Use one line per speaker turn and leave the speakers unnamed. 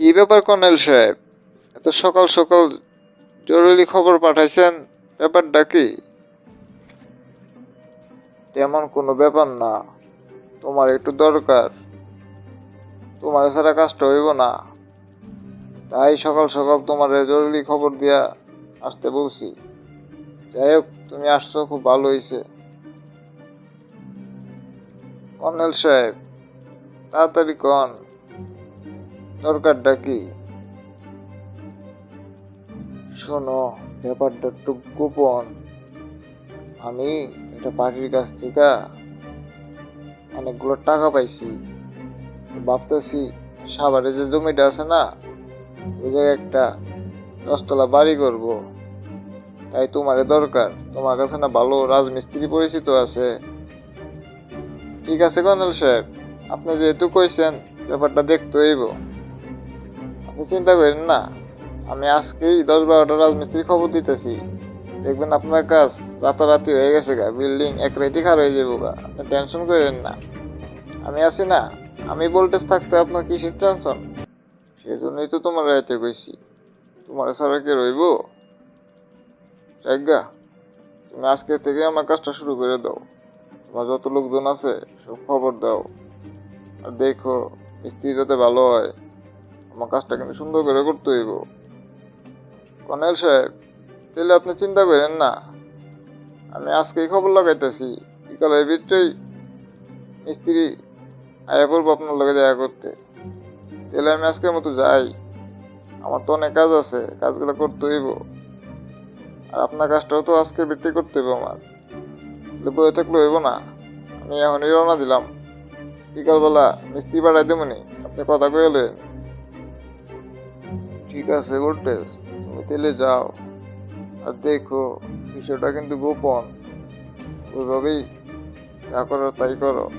ব্যাপার কর্নেল সাহেব? এত সকাল সকাল জরুরি খবর পাঠাইছেন, ব্যাপারটা কি? তেমন কোনো ব্যাপার না। তোমার একটু দরকার। তোমার ছাড়া কাজটা হইব না। তাই সকাল সকাল তোমার জরুরি খবর দিয়া আসতে বলছি। যাই হোক, তুমি আসছো, খুব ভালো হয়েছে কর্নেল সাহেব, তাড়াতাড়ি কন। দরকারটা কি? শোনো, ব্যাপারটা একটু গোপন। আমি একটা পার্টির কাছ থেকে অনেকগুলো টাকা পাইছি। ভাবতেছি, সাভারে যে জমিটা আছে না, ওই জায়গায় একটা দশতলা বাড়ি করব। তাই তোমারে দরকার। তোমার কাছে না ভালো রাজমিস্ত্রি পরিচিত আছে। ঠিক আছে কর্নেল সাহেব, আপনি যেহেতু কইছেন, ব্যাপারটা দেখতে হইব। আপনি চিন্তা করেন না। আমি আজকেই দশ বারোটা রাজমিস্ত্রি খবর দিতেছি। দেখবেন আপনার কাজ রাতারাতি হয়ে গেছে গা। বিল্ডিং এক রেটি খার হয়ে যাব গা। আপনি টেনশন করেন না। আমি আছি না। আমি বলতে থাকতে আপনার কিসের টেনশন? সেই জন্যই তো তোমার রাইতে কইছি। তোমার ছাড়া কে রইব? জায়গা তুমি আজকে থেকে আমার কাজটা শুরু করে দাও। তোমার যত লোকজন আছে, সব খবর দাও। আর দেখো, মিস্ত্রি যাতে ভালো হয়। আমার কাজটা কিন্তু সুন্দর করে করতে হইব। কর্নেল সাহেব, তাহলে আপনি চিন্তা করেন না। আমি আজকেই খবর লাগাইতেছি। বিকালের ভিতরেই মিস্ত্রি আয়া করব আপনার লগে দেখা করতে। তাহলে আমি আজকের মতো যাই। আমার তো অনেক কাজ আছে, কাজগুলো করতে হইব। আর আপনার কাজটাও তো আজকে বৃত্তি করতে হইব আমার। বয়ে থাকলে হইব না। আমি এখনই রওনা দিলাম। বিকালবেলা মিস্ত্রি পাঠাই দেবনি আপনি কথা কয়ে কইলেন ঠিক আছে গোল্টেস তুমি তেলে যাও। আর দেখো, বিষয়টা কিন্তু গোপন। ওইভাবেই যা করো তাই করো।